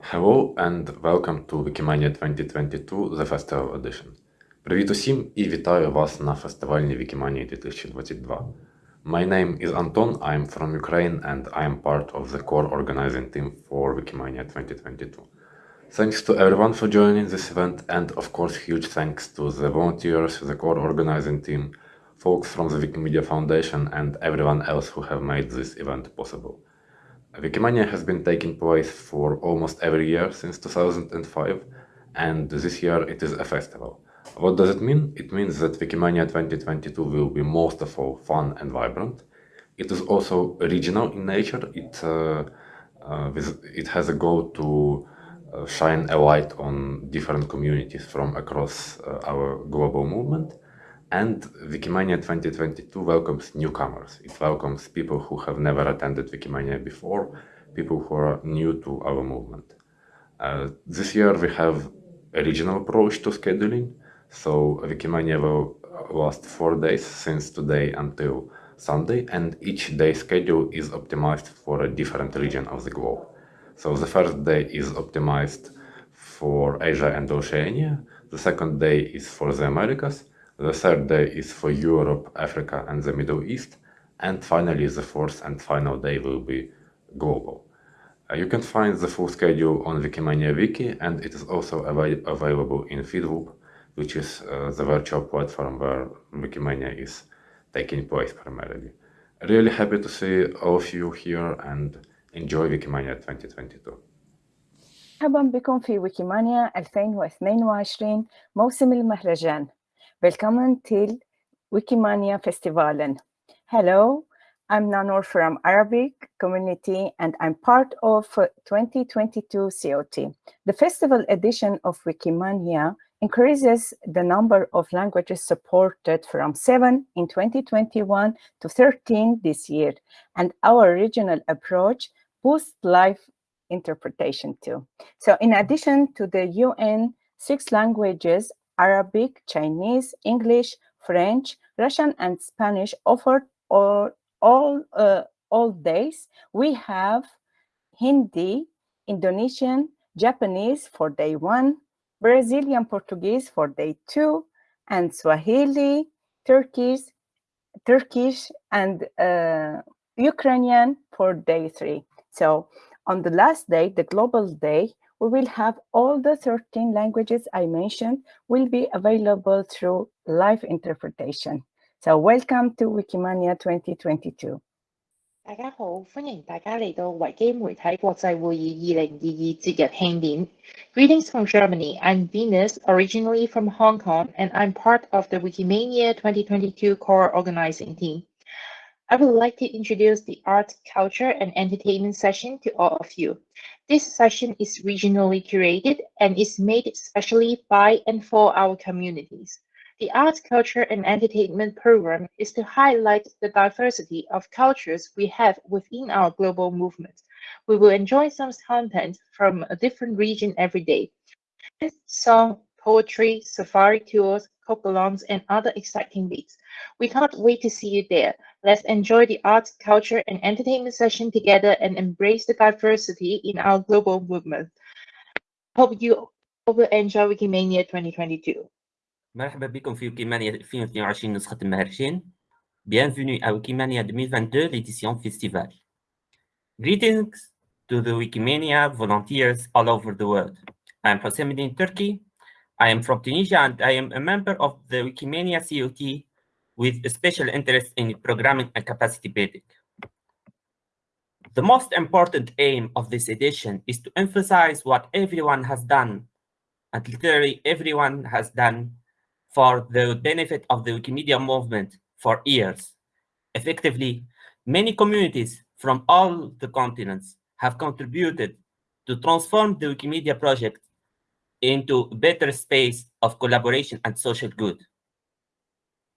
Hello and welcome to Wikimania 2022 The Festival Edition. Привіт усім і вітаю вас на фестивальній Wikimania 2022. My name is Anton, I'm from Ukraine and I am part of the core organizing team for Wikimania 2022. Thanks to everyone for joining this event and of course huge thanks to the volunteers, the core organizing team, folks from the Wikimedia Foundation and everyone else who have made this event possible. Wikimania has been taking place for almost every year since 2005 and this year it is a festival. What does it mean? It means that Wikimania 2022 will be most of all fun and vibrant. It is also regional in nature. It, uh, uh, it has a goal to uh, shine a light on different communities from across uh, our global movement. And Wikimania 2022 welcomes newcomers. It welcomes people who have never attended Wikimania before, people who are new to our movement. Uh, this year we have a regional approach to scheduling. So Wikimania will last four days since today until Sunday, and each day schedule is optimized for a different region of the globe. So the first day is optimized for Asia and Oceania. The second day is for the Americas. The third day is for Europe, Africa, and the Middle East. And finally, the fourth and final day will be global. Uh, you can find the full schedule on Wikimania Wiki, and it is also av available in Feedloop, which is uh, the virtual platform where Wikimania is taking place primarily. Really happy to see all of you here and enjoy Wikimania 2022. مرحبا بكم في ويكيمانيا 2022 موسم المهرجان. Willkommen till Wikimania Festivalen. Hello, I'm Nanor from Arabic community and I'm part of 2022 COT. The festival edition of Wikimania increases the number of languages supported from 7 in 2021 to 13 this year. And our regional approach boosts live interpretation too. So in addition to the UN six languages, Arabic, Chinese, English, French, Russian, and Spanish offered all, all, uh, all days, we have Hindi, Indonesian, Japanese for day one, Brazilian Portuguese for day two, and Swahili, Turkish, Turkish, and uh, Ukrainian for day three. So on the last day, the global day, we will have all the 13 languages I mentioned will be available through live interpretation. So welcome to Wikimania 2022. 大家好，欢迎大家嚟到维基媒体国际会议二零二二节日庆典。Greetings from Germany. I'm Venus, originally from Hong Kong, and I'm part of the Wikimania 2022 core organizing team. I would like to introduce the art, culture, and entertainment session to all of you. This session is regionally curated and is made specially by and for our communities. The Arts, Culture and Entertainment program is to highlight the diversity of cultures we have within our global movement. We will enjoy some content from a different region every day. Song, poetry, safari tours, and other exciting bits. We can't wait to see you there. Let's enjoy the arts, culture, and entertainment session together and embrace the diversity in our global movement. Hope you will enjoy Wikimania 2022. مرحبا بكم في نسخة Bienvenue à Wikimania 2022, festival. Greetings to the Wikimania volunteers all over the world. I'm Houcemeddine Turki, I am from Tunisia and I am a member of the Wikimania COT with a special interest in programming and capacity building. The most important aim of this edition is to emphasize what everyone has done, and literally everyone has done for the benefit of the Wikimedia movement for years. Effectively, many communities from all the continents have contributed to transform the Wikimedia project into a better space of collaboration and social good.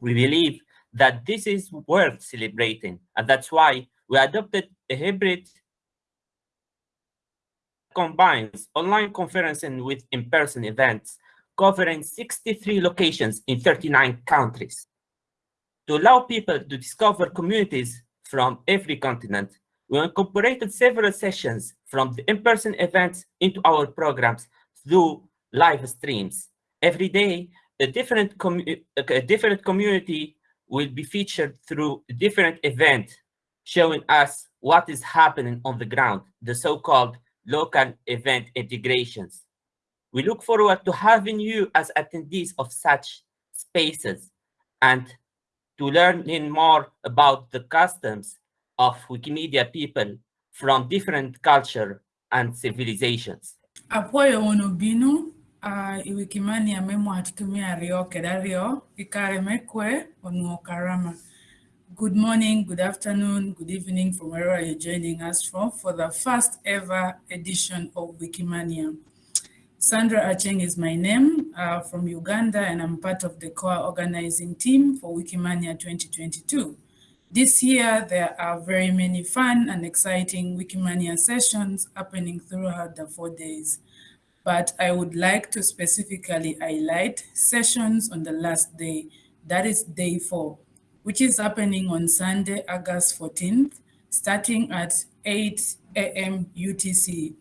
We believe that this is worth celebrating, and that's why we adopted a hybrid combines online conferencing with in-person events covering 63 locations in 39 countries. To allow people to discover communities from every continent, We incorporated several sessions from the in-person events into our programs through live streams. Every day, a different, a different community will be featured through different event, showing us what is happening on the ground, the so-called local event integrations. We look forward to having you as attendees of such spaces and to learning more about the customs of Wikimedia people from different culture and civilizations. Apoyo onobinu uh, iwikimani amemo atutumia rio kedario ikare mekwe onu. Good morning, good afternoon, good evening from wherever you're joining us from for the first ever edition of Wikimania. Sandra Aceng is my name uh, from Uganda and I'm part of the core organizing team for Wikimania 2022. This year, there are very many fun and exciting Wikimania sessions happening throughout the four days. But I would like to specifically highlight sessions on the last day, that is day four, which is happening on Sunday, August 14th, starting at 8 a.m. UTC.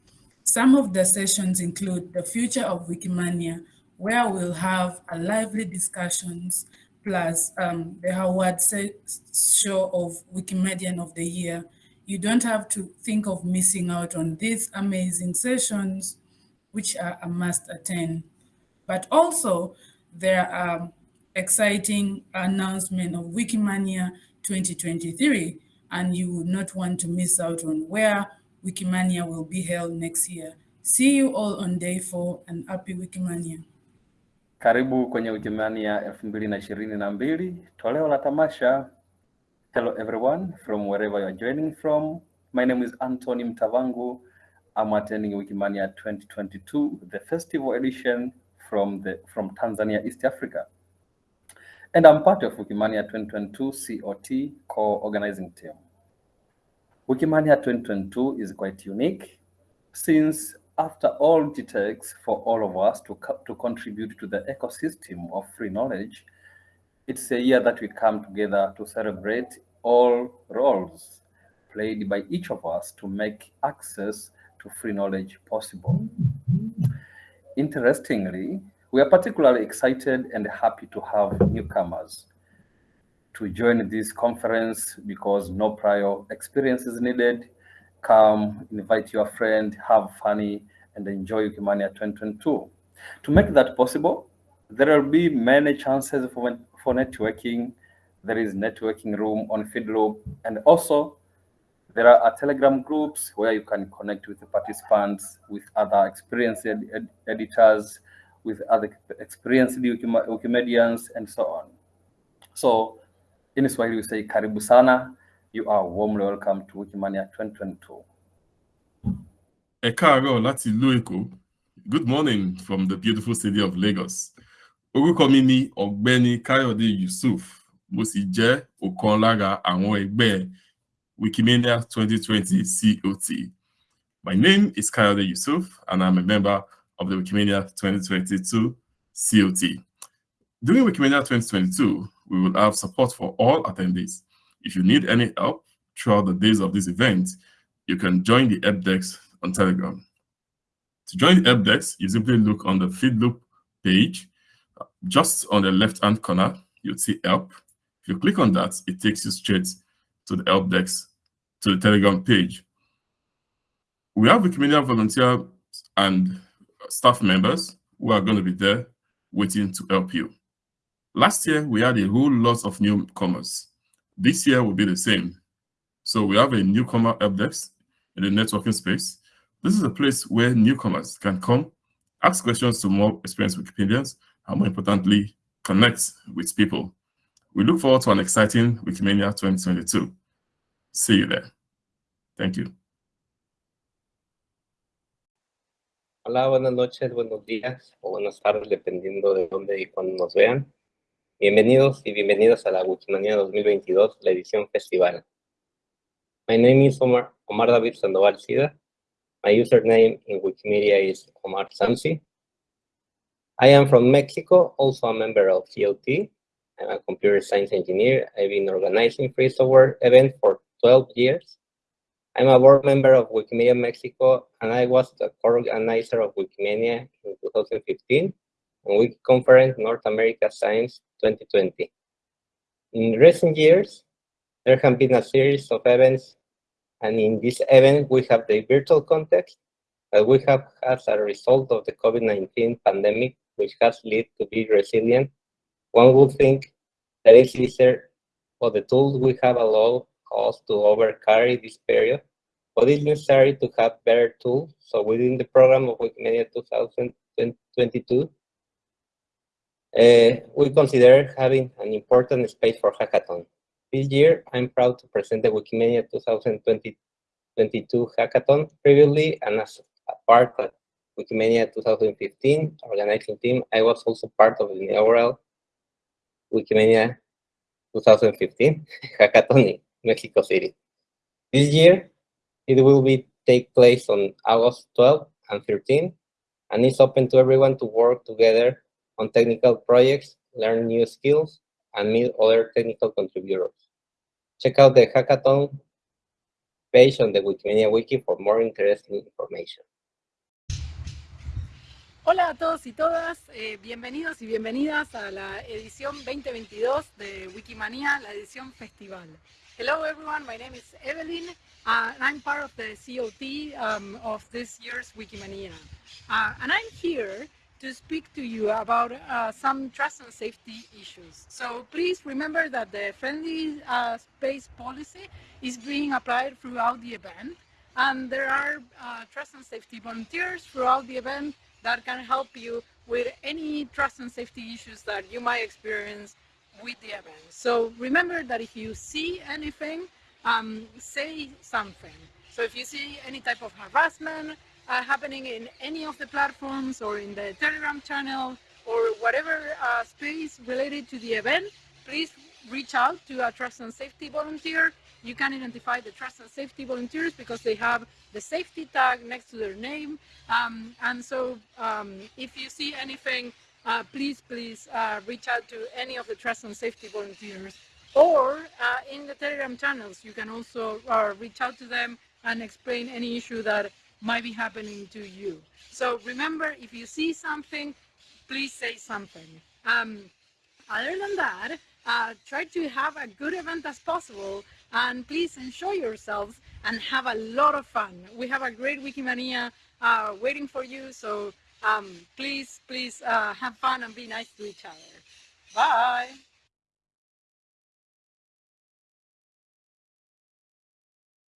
Some of the sessions include the future of Wikimania, where we'll have a lively discussions, plus um, the Howard show of Wikimedian of the Year. You don't have to think of missing out on these amazing sessions, which are a must attend. But also, there are exciting announcement of Wikimania 2023, and you would not want to miss out on where Wikimania will be held next year. See you all on day four and happy Wikimania. Karibu kwenye Wikimania elfu mbili na ishirini na mbili, toleo la tamasha. Hello everyone from wherever you are joining from. My name is Anthony Mtavangu. I'm attending Wikimania 2022, the festival edition from the from Tanzania, East Africa. And I'm part of Wikimania 2022 COT co-organizing team. Wikimania 2022 is quite unique since after all it takes for all of us to, to contribute to the ecosystem of free knowledge, it's a year that we come together to celebrate all roles played by each of us to make access to free knowledge possible. Interestingly, we are particularly excited and happy to have newcomers to join this conference because no prior experience is needed. Come, invite your friend, have funny, and enjoy Wikimania 2022. To make that possible, there will be many chances for, for networking. There is networking room on FeedLoop, and also there are uh, Telegram groups where you can connect with the participants, with other experienced ed ed editors, with other experienced Wikimedians, and so on. So in Swahili, we say karibu sana. You are warmly welcome to Wikimania 2022. Ẹ káàárọ̀ láti ìlú Good morning from the beautiful city of Lagos. Orúkọ mi ni Ọ̀gbẹ́ni Káyọ̀dé Yusuf. Mo sì jẹ́ ọ̀kan lára àwọn ẹgbẹ́ Wikimania 2020 COT. My name is Kayode Yusuf, and I'm a member of the Wikimania 2022 COT. During Wikimania 2022, we will have support for all attendees. If you need any help throughout the days of this event, you can join the help desk on Telegram. To join the help desk, you simply look on the FeedLoop page. Just on the left-hand corner, you'll see help. If you click on that, it takes you straight to the help desk, to the Telegram page. We have Wikimedia volunteer and staff members who are going to be there waiting to help you. Last year, we had a whole lot of newcomers. This year will be the same. So we have a newcomer help desk in the networking space. This is a place where newcomers can come, ask questions to more experienced Wikipedians, and more importantly, connect with people. We look forward to an exciting Wikimania 2022. See you there. Thank you. Hola, buenas noches, buenos días o buenas tardes, dependiendo de dónde y cuándo nos vean. Bienvenidos y bienvenidas a la Wikimania 2022, la edición festival. My name is Omar, Omar David Sandoval Sida. My username in Wikimedia is Omar Samsi. I am from Mexico, also a member of COT. I'm a computer science engineer. I've been organizing free software events for 12 years. I'm a board member of Wikimedia Mexico, and I was the co-organizer of Wikimania in 2015 and Wiki Conference North America Science 2020. In recent years, there have been a series of events, and in this event, we have the virtual context that we have as a result of the COVID-19 pandemic, which has led to be resilient. One would think that it's easier for the tools we have allow us to overcarry this period, but it's necessary to have better tools. So within the program of Wikimedia 2022, uh, we consider having an important space for hackathon. This year, I'm proud to present the Wikimedia 2022 hackathon previously and as a part of Wikimedia 2015 organizing team, I was also part of the inaugural Wikimedia 2015 hackathon in Mexico City. This year, it will be take place on August 12 and 13, and it's open to everyone to work together on technical projects, learn new skills, and meet other technical contributors. Check out the hackathon page on the Wikimedia Wiki for more interesting information. Hola a todos y todas, eh, bienvenidos y bienvenidas a la edición 2022 de Wikimania, la edición festival. Hello everyone, my name is Evelyn uh, and I'm part of the COT um, of this year's Wikimania. Uh, and I'm here to speak to you about uh, some trust and safety issues. So please remember that the friendly uh, space policy is being applied throughout the event and there are uh, trust and safety volunteers throughout the event that can help you with any trust and safety issues that you might experience with the event. So remember that if you see anything, um, say something. So if you see any type of harassment, uh, happening in any of the platforms or in the Telegram channel or whatever uh, space related to the event, please reach out to a trust and safety volunteer. You can identify the trust and safety volunteers because they have the safety tag next to their name. Um, and so um, if you see anything, uh, please, please uh, reach out to any of the trust and safety volunteers. Or uh, in the Telegram channels, you can also uh, reach out to them and explain any issue that might be happening to you. So remember, if you see something, please say something. Um, other than that, uh, try to have a good event as possible and please enjoy yourselves and have a lot of fun. We have a great Wikimania uh, waiting for you, so um, please, please uh, have fun and be nice to each other. Bye.